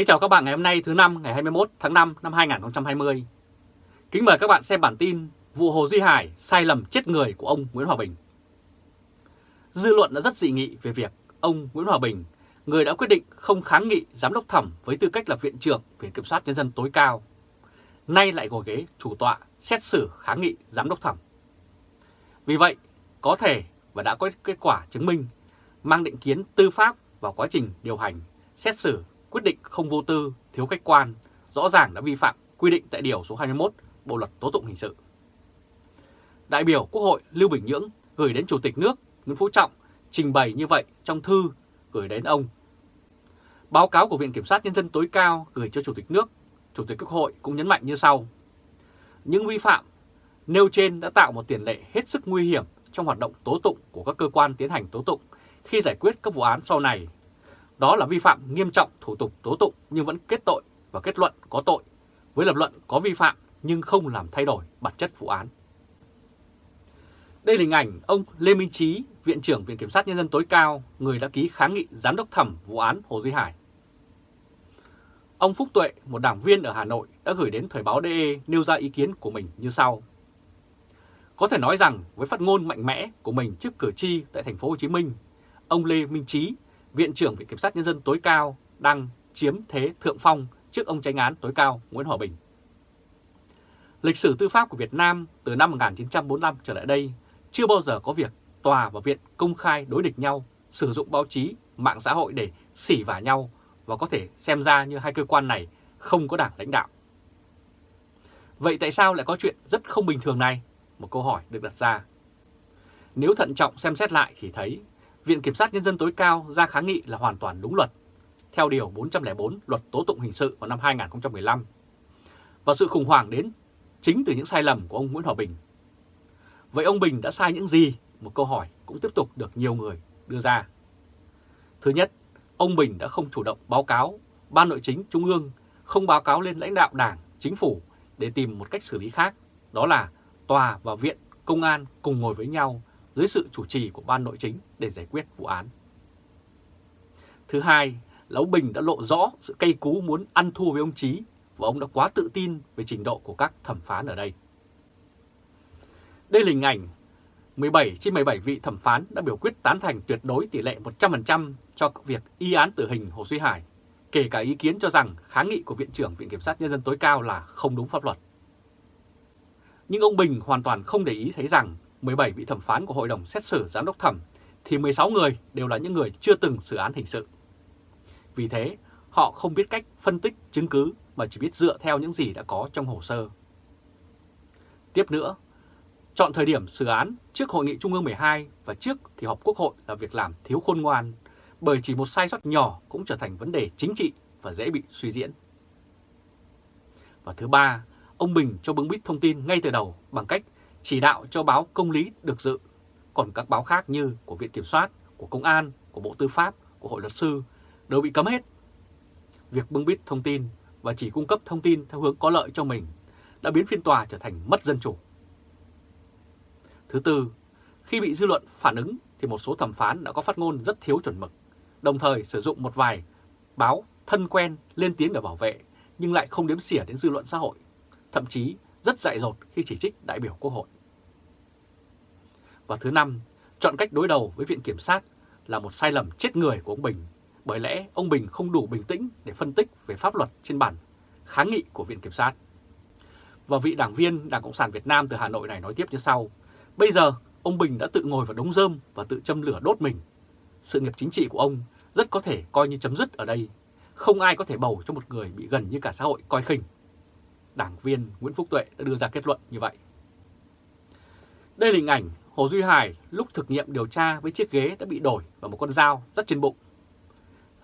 Kính chào các bạn ngày hôm nay thứ năm ngày 21 tháng 5 năm 2020. Kính mời các bạn xem bản tin vụ Hồ Duy Hải sai lầm chết người của ông Nguyễn Hòa Bình. Dư luận đã rất dị nghị về việc ông Nguyễn Hòa Bình, người đã quyết định không kháng nghị giám đốc thẩm với tư cách là viện trưởng Viện Kiểm sát Nhân dân tối cao, nay lại ngồi ghế chủ tọa xét xử kháng nghị giám đốc thẩm. Vì vậy, có thể và đã có kết quả chứng minh mang định kiến tư pháp vào quá trình điều hành, xét xử, quyết định không vô tư, thiếu khách quan, rõ ràng đã vi phạm quy định tại Điều số 21 Bộ Luật Tố Tụng Hình Sự. Đại biểu Quốc hội Lưu Bình Nhưỡng gửi đến Chủ tịch nước Nguyễn Phú Trọng trình bày như vậy trong thư gửi đến ông. Báo cáo của Viện Kiểm sát Nhân dân tối cao gửi cho Chủ tịch nước, Chủ tịch Quốc hội cũng nhấn mạnh như sau. Những vi phạm nêu trên đã tạo một tiền lệ hết sức nguy hiểm trong hoạt động tố tụng của các cơ quan tiến hành tố tụng khi giải quyết các vụ án sau này. Đó là vi phạm nghiêm trọng thủ tục tố tụng nhưng vẫn kết tội và kết luận có tội, với lập luận có vi phạm nhưng không làm thay đổi bản chất vụ án. Đây là hình ảnh ông Lê Minh Trí, Viện trưởng Viện Kiểm sát Nhân dân tối cao, người đã ký kháng nghị giám đốc thẩm vụ án Hồ Duy Hải. Ông Phúc Tuệ, một đảng viên ở Hà Nội, đã gửi đến Thời báo DE nêu ra ý kiến của mình như sau. Có thể nói rằng với phát ngôn mạnh mẽ của mình trước cử tri tại thành phố Hồ Chí Minh, ông Lê Minh Trí, Viện trưởng Viện Kiểm sát Nhân dân tối cao đang chiếm thế thượng phong trước ông tranh án tối cao Nguyễn Hòa Bình. Lịch sử tư pháp của Việt Nam từ năm 1945 trở lại đây chưa bao giờ có việc tòa và viện công khai đối địch nhau, sử dụng báo chí, mạng xã hội để xỉ vả nhau và có thể xem ra như hai cơ quan này không có đảng lãnh đạo. Vậy tại sao lại có chuyện rất không bình thường này? Một câu hỏi được đặt ra. Nếu thận trọng xem xét lại thì thấy Viện Kiểm sát Nhân dân tối cao ra kháng nghị là hoàn toàn đúng luật, theo Điều 404 Luật Tố Tụng Hình sự vào năm 2015. Và sự khủng hoảng đến chính từ những sai lầm của ông Nguyễn Hòa Bình. Vậy ông Bình đã sai những gì? Một câu hỏi cũng tiếp tục được nhiều người đưa ra. Thứ nhất, ông Bình đã không chủ động báo cáo Ban Nội chính Trung ương, không báo cáo lên lãnh đạo Đảng, Chính phủ để tìm một cách xử lý khác, đó là tòa và viện, công an cùng ngồi với nhau dưới sự chủ trì của ban nội chính để giải quyết vụ án. Thứ hai là ông Bình đã lộ rõ sự cay cú muốn ăn thua với ông Trí và ông đã quá tự tin về trình độ của các thẩm phán ở đây. Đây là hình ảnh 17 trên 17 vị thẩm phán đã biểu quyết tán thành tuyệt đối tỷ lệ 100% cho việc y án tử hình Hồ Duy Hải, kể cả ý kiến cho rằng kháng nghị của Viện trưởng Viện Kiểm sát Nhân dân tối cao là không đúng pháp luật. Nhưng ông Bình hoàn toàn không để ý thấy rằng 17 vị thẩm phán của Hội đồng xét xử giám đốc thẩm thì 16 người đều là những người chưa từng xử án hình sự. Vì thế, họ không biết cách phân tích chứng cứ mà chỉ biết dựa theo những gì đã có trong hồ sơ. Tiếp nữa, chọn thời điểm xử án trước Hội nghị Trung ương 12 và trước kỳ họp Quốc hội là việc làm thiếu khôn ngoan, bởi chỉ một sai sót nhỏ cũng trở thành vấn đề chính trị và dễ bị suy diễn. Và thứ ba, ông Bình cho bưng bít thông tin ngay từ đầu bằng cách chỉ đạo cho báo Công lý được dự, còn các báo khác như của Viện Kiểm soát, của Công an, của Bộ Tư pháp, của Hội luật sư đều bị cấm hết. Việc bưng bít thông tin và chỉ cung cấp thông tin theo hướng có lợi cho mình đã biến phiên tòa trở thành mất dân chủ. Thứ tư, khi bị dư luận phản ứng thì một số thẩm phán đã có phát ngôn rất thiếu chuẩn mực, đồng thời sử dụng một vài báo thân quen lên tiếng để bảo vệ nhưng lại không đếm xỉa đến dư luận xã hội, thậm chí rất dại dột khi chỉ trích đại biểu Quốc hội. Và thứ năm, chọn cách đối đầu với Viện Kiểm sát là một sai lầm chết người của ông Bình, bởi lẽ ông Bình không đủ bình tĩnh để phân tích về pháp luật trên bản kháng nghị của Viện Kiểm sát. Và vị đảng viên Đảng Cộng sản Việt Nam từ Hà Nội này nói tiếp như sau, bây giờ ông Bình đã tự ngồi vào đống rơm và tự châm lửa đốt mình. Sự nghiệp chính trị của ông rất có thể coi như chấm dứt ở đây, không ai có thể bầu cho một người bị gần như cả xã hội coi khinh đảng viên Nguyễn Phúc Tuệ đã đưa ra kết luận như vậy. Đây là hình ảnh Hồ Duy Hải lúc thực nghiệm điều tra với chiếc ghế đã bị đổi và một con dao rất trên bụng.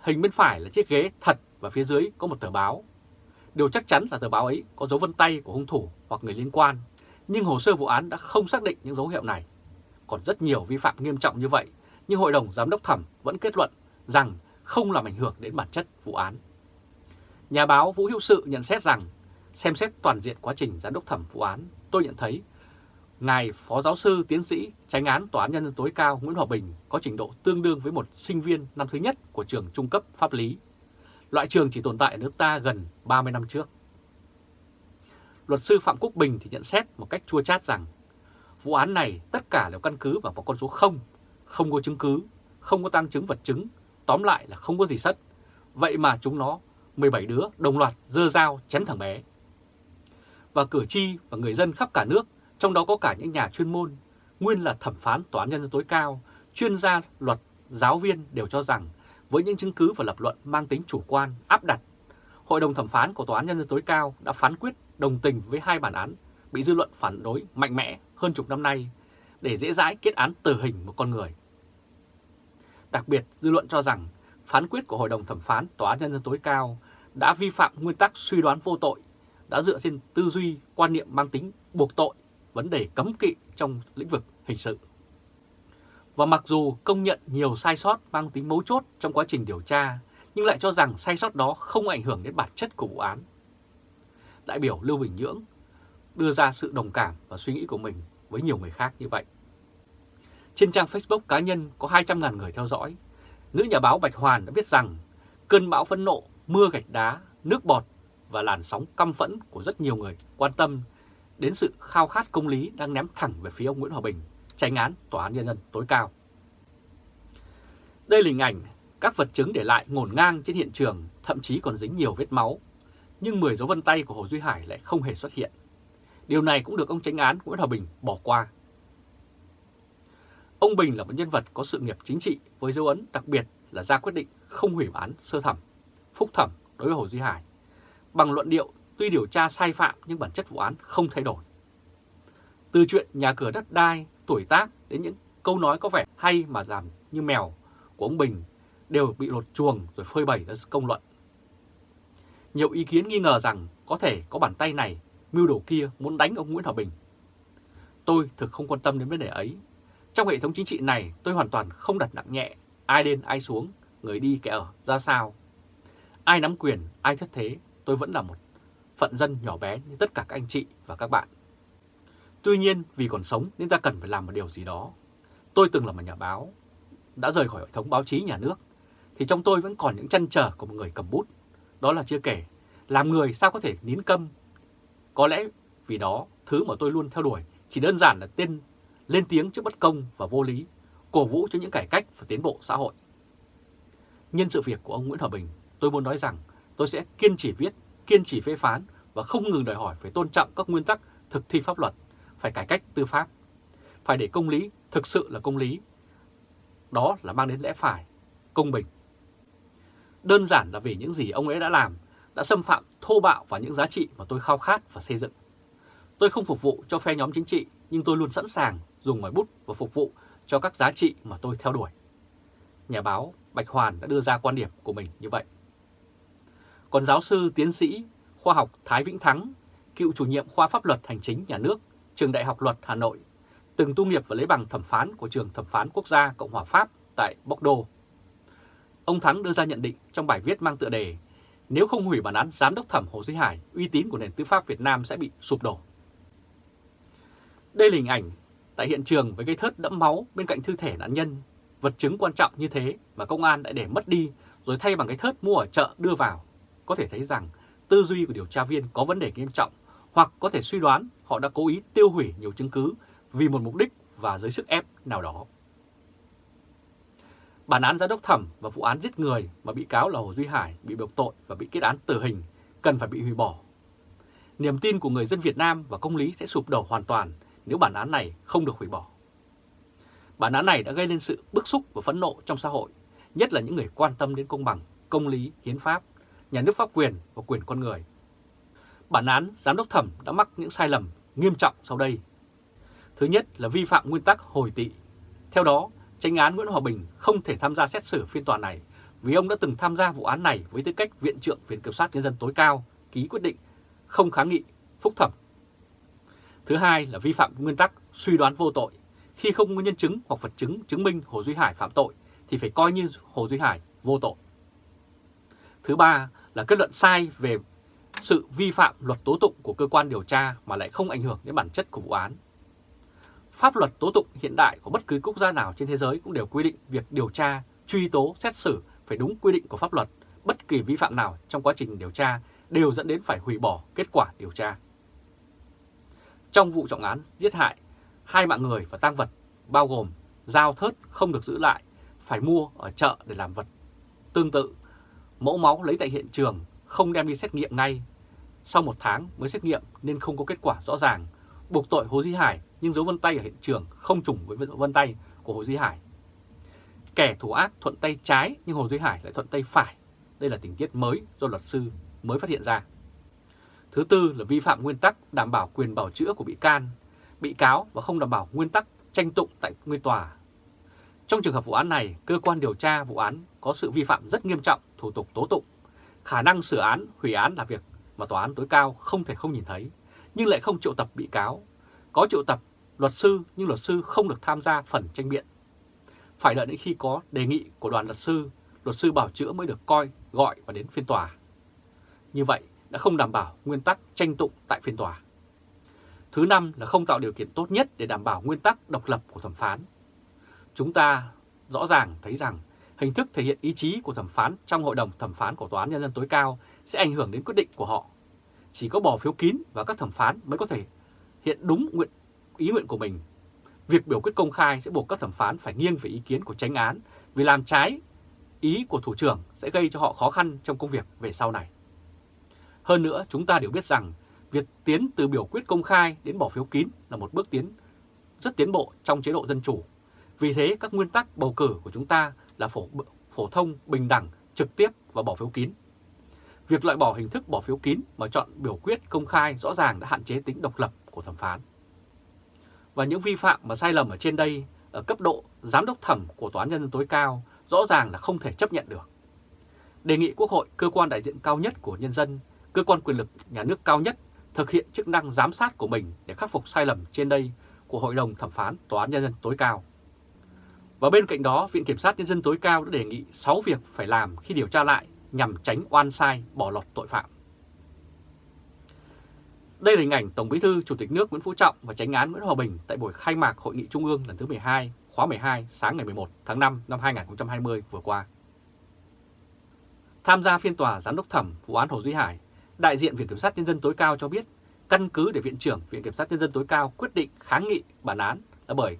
Hình bên phải là chiếc ghế thật và phía dưới có một tờ báo. Điều chắc chắn là tờ báo ấy có dấu vân tay của hung thủ hoặc người liên quan, nhưng hồ sơ vụ án đã không xác định những dấu hiệu này. Còn rất nhiều vi phạm nghiêm trọng như vậy, nhưng Hội đồng Giám đốc Thẩm vẫn kết luận rằng không làm ảnh hưởng đến bản chất vụ án. Nhà báo Vũ Hữu Sự nhận xét rằng Xem xét toàn diện quá trình giám đốc thẩm vụ án, tôi nhận thấy Ngài Phó Giáo sư Tiến sĩ Tránh án Tòa án Nhân dân tối cao Nguyễn Hòa Bình có trình độ tương đương với một sinh viên năm thứ nhất của trường trung cấp pháp lý. Loại trường chỉ tồn tại ở nước ta gần 30 năm trước. Luật sư Phạm Quốc Bình thì nhận xét một cách chua chát rằng vụ án này tất cả đều căn cứ vào một con số 0, không có chứng cứ, không có tăng chứng vật chứng, tóm lại là không có gì sất. Vậy mà chúng nó 17 đứa đồng loạt dơ dao chém thằng bé. Và cử tri và người dân khắp cả nước, trong đó có cả những nhà chuyên môn, nguyên là thẩm phán tòa án nhân dân tối cao, chuyên gia luật, giáo viên đều cho rằng với những chứng cứ và lập luận mang tính chủ quan, áp đặt, Hội đồng thẩm phán của Tòa án Nhân dân tối cao đã phán quyết đồng tình với hai bản án bị dư luận phản đối mạnh mẽ hơn chục năm nay để dễ dãi kết án tử hình một con người. Đặc biệt, dư luận cho rằng phán quyết của Hội đồng thẩm phán Tòa án Nhân dân tối cao đã vi phạm nguyên tắc suy đoán vô tội, đã dựa trên tư duy, quan niệm mang tính buộc tội, vấn đề cấm kỵ trong lĩnh vực hình sự. Và mặc dù công nhận nhiều sai sót mang tính mấu chốt trong quá trình điều tra, nhưng lại cho rằng sai sót đó không ảnh hưởng đến bản chất của vụ án. Đại biểu Lưu Bình Nhưỡng đưa ra sự đồng cảm và suy nghĩ của mình với nhiều người khác như vậy. Trên trang Facebook cá nhân có 200.000 người theo dõi, nữ nhà báo Bạch Hoàn đã viết rằng cơn bão phẫn nộ, mưa gạch đá, nước bọt và làn sóng căm phẫn của rất nhiều người quan tâm đến sự khao khát công lý đang ném thẳng về phía ông Nguyễn Hòa Bình, tranh án Tòa án Nhân dân tối cao. Đây là hình ảnh các vật chứng để lại ngổn ngang trên hiện trường, thậm chí còn dính nhiều vết máu, nhưng 10 dấu vân tay của Hồ Duy Hải lại không hề xuất hiện. Điều này cũng được ông tranh án Nguyễn Hòa Bình bỏ qua. Ông Bình là một nhân vật có sự nghiệp chính trị với dấu ấn đặc biệt là ra quyết định không hủy án sơ thẩm, phúc thẩm đối với Hồ Duy Hải. Bằng luận điệu tuy điều tra sai phạm nhưng bản chất vụ án không thay đổi. Từ chuyện nhà cửa đất đai, tuổi tác đến những câu nói có vẻ hay mà giảm như mèo của ông Bình đều bị lột chuồng rồi phơi bày ra công luận. Nhiều ý kiến nghi ngờ rằng có thể có bàn tay này, mưu đồ kia muốn đánh ông Nguyễn Hòa Bình. Tôi thực không quan tâm đến vấn đề ấy. Trong hệ thống chính trị này tôi hoàn toàn không đặt nặng nhẹ, ai lên ai xuống, người đi kẻ ở ra sao. Ai nắm quyền, ai thất thế, tôi vẫn là một phận dân nhỏ bé như tất cả các anh chị và các bạn. Tuy nhiên vì còn sống nên ta cần phải làm một điều gì đó. Tôi từng là một nhà báo, đã rời khỏi hệ thống báo chí nhà nước, thì trong tôi vẫn còn những chăn trở của một người cầm bút. Đó là chưa kể, làm người sao có thể nín câm. Có lẽ vì đó, thứ mà tôi luôn theo đuổi chỉ đơn giản là tên lên tiếng trước bất công và vô lý, cổ vũ cho những cải cách và tiến bộ xã hội. Nhân sự việc của ông Nguyễn Hòa Bình, tôi muốn nói rằng tôi sẽ kiên trì viết, kiên trì phê phán và không ngừng đòi hỏi phải tôn trọng các nguyên tắc thực thi pháp luật, phải cải cách tư pháp, phải để công lý thực sự là công lý. Đó là mang đến lẽ phải, công bình. Đơn giản là vì những gì ông ấy đã làm đã xâm phạm thô bạo vào những giá trị mà tôi khao khát và xây dựng. Tôi không phục vụ cho phe nhóm chính trị, nhưng tôi luôn sẵn sàng dùng ngòi bút và phục vụ cho các giá trị mà tôi theo đuổi. Nhà báo Bạch Hoàn đã đưa ra quan điểm của mình như vậy. Còn giáo sư tiến sĩ khoa học Thái Vĩnh Thắng, cựu chủ nhiệm khoa pháp luật hành chính nhà nước, trường Đại học Luật Hà Nội, từng tu nghiệp và lấy bằng thẩm phán của trường thẩm phán quốc gia Cộng hòa Pháp tại Bordeaux. Ông Thắng đưa ra nhận định trong bài viết mang tựa đề Nếu không hủy bản án giám đốc thẩm Hồ Duy Hải, uy tín của nền tư pháp Việt Nam sẽ bị sụp đổ. Đây là hình ảnh tại hiện trường với cây thớt đẫm máu bên cạnh thư thể nạn nhân. Vật chứng quan trọng như thế mà công an đã để mất đi rồi thay bằng cái thớt mua ở chợ đưa vào. Có thể thấy rằng tư duy của điều tra viên có vấn đề nghiêm trọng hoặc có thể suy đoán họ đã cố ý tiêu hủy nhiều chứng cứ vì một mục đích và dưới sức ép nào đó. Bản án giám đốc thẩm và vụ án giết người mà bị cáo là Hồ Duy Hải bị buộc tội và bị kết án tử hình cần phải bị hủy bỏ. Niềm tin của người dân Việt Nam và công lý sẽ sụp đổ hoàn toàn nếu bản án này không được hủy bỏ. Bản án này đã gây nên sự bức xúc và phẫn nộ trong xã hội, nhất là những người quan tâm đến công bằng, công lý, hiến pháp, nhà nước pháp quyền và quyền con người. Bản án giám đốc thẩm đã mắc những sai lầm nghiêm trọng sau đây. Thứ nhất là vi phạm nguyên tắc hồi tị. Theo đó, tranh án Nguyễn Hòa Bình không thể tham gia xét xử phiên tòa này vì ông đã từng tham gia vụ án này với tư cách Viện trưởng Viện Kiểm sát Nhân dân tối cao ký quyết định không kháng nghị phúc thẩm. Thứ hai là vi phạm nguyên tắc suy đoán vô tội. Khi không có nhân chứng hoặc vật chứng chứng minh Hồ Duy Hải phạm tội thì phải coi như Hồ Duy Hải vô tội. Thứ ba là kết luận sai về sự vi phạm luật tố tụng của cơ quan điều tra mà lại không ảnh hưởng đến bản chất của vụ án. Pháp luật tố tụng hiện đại của bất cứ quốc gia nào trên thế giới cũng đều quy định việc điều tra, truy tố, xét xử phải đúng quy định của pháp luật bất kỳ vi phạm nào trong quá trình điều tra đều dẫn đến phải hủy bỏ kết quả điều tra. Trong vụ trọng án giết hại, hai mạng người và tăng vật bao gồm dao thớt không được giữ lại, phải mua ở chợ để làm vật. Tương tự, mẫu máu lấy tại hiện trường không đem đi xét nghiệm ngay. Sau một tháng mới xét nghiệm nên không có kết quả rõ ràng, buộc tội Hồ Duy Hải nhưng dấu vân tay ở hiện trường không trùng với dấu vân tay của Hồ Duy Hải. Kẻ thủ ác thuận tay trái nhưng Hồ Duy Hải lại thuận tay phải. Đây là tình tiết mới do luật sư mới phát hiện ra. Thứ tư là vi phạm nguyên tắc đảm bảo quyền bảo chữa của bị can, bị cáo và không đảm bảo nguyên tắc tranh tụng tại nguyên tòa. Trong trường hợp vụ án này, cơ quan điều tra vụ án có sự vi phạm rất nghiêm trọng thủ tục tố tụng. Khả năng sửa án, hủy án là việc mà tòa án tối cao không thể không nhìn thấy, nhưng lại không triệu tập bị cáo. Có triệu tập luật sư nhưng luật sư không được tham gia phần tranh biện. Phải đợi đến khi có đề nghị của đoàn luật sư, luật sư bảo chữa mới được coi, gọi và đến phiên tòa. Như vậy đã không đảm bảo nguyên tắc tranh tụng tại phiên tòa. Thứ năm là không tạo điều kiện tốt nhất để đảm bảo nguyên tắc độc lập của thẩm phán. Chúng ta rõ ràng thấy rằng hình thức thể hiện ý chí của thẩm phán trong hội đồng thẩm phán của Tòa án Nhân dân tối cao sẽ ảnh hưởng đến quyết định của họ. Chỉ có bỏ phiếu kín và các thẩm phán mới có thể hiện đúng nguyện ý nguyện của mình. Việc biểu quyết công khai sẽ buộc các thẩm phán phải nghiêng về ý kiến của tránh án vì làm trái ý của thủ trưởng sẽ gây cho họ khó khăn trong công việc về sau này. Hơn nữa, chúng ta đều biết rằng việc tiến từ biểu quyết công khai đến bỏ phiếu kín là một bước tiến rất tiến bộ trong chế độ dân chủ. Vì thế, các nguyên tắc bầu cử của chúng ta là phổ, phổ thông, bình đẳng, trực tiếp và bỏ phiếu kín. Việc loại bỏ hình thức bỏ phiếu kín mà chọn biểu quyết công khai rõ ràng đã hạn chế tính độc lập của thẩm phán. Và những vi phạm và sai lầm ở trên đây ở cấp độ giám đốc thẩm của Tòa án Nhân dân tối cao rõ ràng là không thể chấp nhận được. Đề nghị Quốc hội, cơ quan đại diện cao nhất của nhân dân, cơ quan quyền lực nhà nước cao nhất thực hiện chức năng giám sát của mình để khắc phục sai lầm trên đây của Hội đồng Thẩm phán Tòa án Nhân dân tối cao. Và bên cạnh đó, Viện Kiểm sát Nhân dân tối cao đã đề nghị 6 việc phải làm khi điều tra lại nhằm tránh oan sai, bỏ lọt tội phạm. Đây là hình ảnh Tổng Bí thư Chủ tịch nước Nguyễn Phú Trọng và Chánh án Nguyễn Hòa Bình tại buổi khai mạc Hội nghị Trung ương lần thứ 12, khóa 12 sáng ngày 11 tháng 5 năm 2020 vừa qua. Tham gia phiên tòa giám đốc thẩm vụ án Hồ Duy Hải, đại diện Viện Kiểm sát Nhân dân tối cao cho biết căn cứ để Viện trưởng Viện Kiểm sát Nhân dân tối cao quyết định kháng nghị bản án là bởi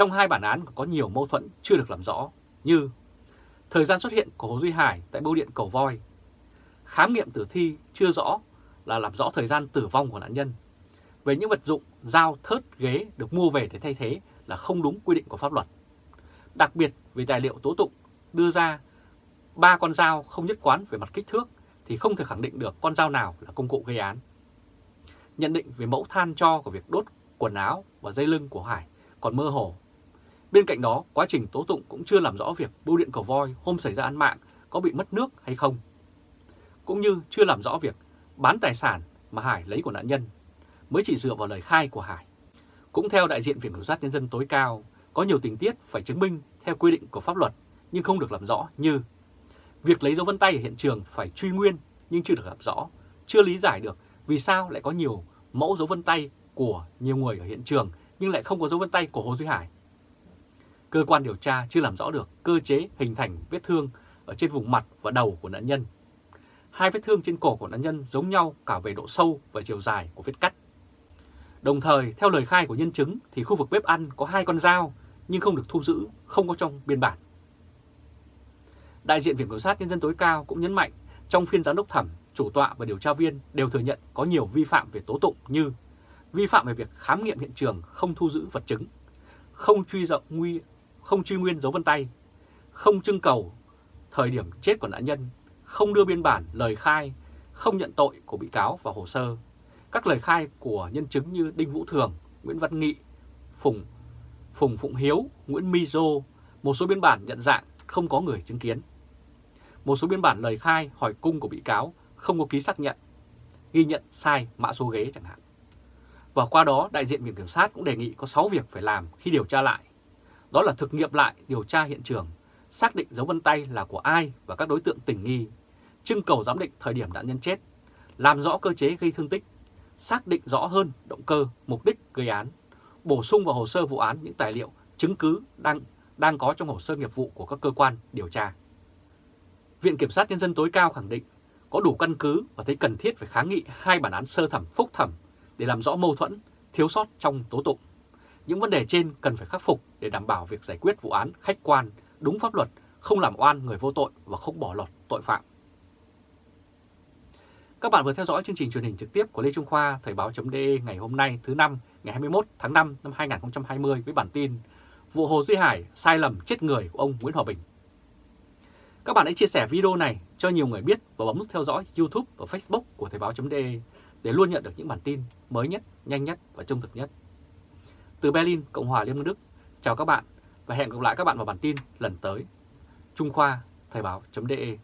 trong hai bản án có nhiều mâu thuẫn chưa được làm rõ như thời gian xuất hiện của Hồ Duy Hải tại bưu điện Cầu Voi, khám nghiệm tử thi chưa rõ là làm rõ thời gian tử vong của nạn nhân. Về những vật dụng, dao, thớt, ghế được mua về để thay thế là không đúng quy định của pháp luật. Đặc biệt về tài liệu tố tụng đưa ra ba con dao không nhất quán về mặt kích thước thì không thể khẳng định được con dao nào là công cụ gây án. Nhận định về mẫu than cho của việc đốt quần áo và dây lưng của Hải còn mơ hồ. Bên cạnh đó, quá trình tố tụng cũng chưa làm rõ việc bưu điện cầu voi hôm xảy ra án mạng có bị mất nước hay không. Cũng như chưa làm rõ việc bán tài sản mà Hải lấy của nạn nhân, mới chỉ dựa vào lời khai của Hải. Cũng theo đại diện Viện Kiểm sát Nhân dân tối cao, có nhiều tình tiết phải chứng minh theo quy định của pháp luật nhưng không được làm rõ như việc lấy dấu vân tay ở hiện trường phải truy nguyên nhưng chưa được làm rõ, chưa lý giải được vì sao lại có nhiều mẫu dấu vân tay của nhiều người ở hiện trường nhưng lại không có dấu vân tay của Hồ Duy Hải. Cơ quan điều tra chưa làm rõ được cơ chế hình thành vết thương ở trên vùng mặt và đầu của nạn nhân. Hai vết thương trên cổ của nạn nhân giống nhau cả về độ sâu và chiều dài của vết cắt. Đồng thời, theo lời khai của nhân chứng thì khu vực bếp ăn có hai con dao nhưng không được thu giữ, không có trong biên bản. Đại diện Viện Kiểm sát Nhân dân tối cao cũng nhấn mạnh trong phiên giám đốc thẩm, chủ tọa và điều tra viên đều thừa nhận có nhiều vi phạm về tố tụng như vi phạm về việc khám nghiệm hiện trường không thu giữ vật chứng, không truy rộng nguy, không truy nguyên dấu vân tay, không trưng cầu thời điểm chết của nạn nhân, không đưa biên bản lời khai, không nhận tội của bị cáo vào hồ sơ. Các lời khai của nhân chứng như Đinh Vũ Thường, Nguyễn Văn Nghị, Phùng Phùng Phụng Hiếu, Nguyễn Mi Dô, một số biên bản nhận dạng không có người chứng kiến. Một số biên bản lời khai hỏi cung của bị cáo không có ký xác nhận, ghi nhận sai mã số ghế chẳng hạn. Và qua đó, đại diện Viện Kiểm sát cũng đề nghị có 6 việc phải làm khi điều tra lại. Đó là thực nghiệm lại điều tra hiện trường, xác định dấu vân tay là của ai và các đối tượng tình nghi, trưng cầu giám định thời điểm nạn nhân chết, làm rõ cơ chế gây thương tích, xác định rõ hơn động cơ, mục đích gây án, bổ sung vào hồ sơ vụ án những tài liệu, chứng cứ đang đang có trong hồ sơ nghiệp vụ của các cơ quan điều tra. Viện Kiểm sát Nhân dân tối cao khẳng định có đủ căn cứ và thấy cần thiết phải kháng nghị hai bản án sơ thẩm phúc thẩm để làm rõ mâu thuẫn, thiếu sót trong tố tụng. Những vấn đề trên cần phải khắc phục để đảm bảo việc giải quyết vụ án khách quan, đúng pháp luật, không làm oan người vô tội và không bỏ lọt tội phạm. Các bạn vừa theo dõi chương trình truyền hình trực tiếp của Lê Trung Khoa Thời báo.de ngày hôm nay thứ năm ngày 21 tháng 5 năm 2020 với bản tin Vụ Hồ Duy Hải sai lầm chết người của ông Nguyễn Hòa Bình. Các bạn hãy chia sẻ video này cho nhiều người biết và bấm nút theo dõi YouTube và Facebook của Thời báo.de để luôn nhận được những bản tin mới nhất, nhanh nhất và trung thực nhất. Từ Berlin, Cộng hòa Liên bang Đức, chào các bạn và hẹn gặp lại các bạn vào bản tin lần tới. Trung Khoa, Thời báo.de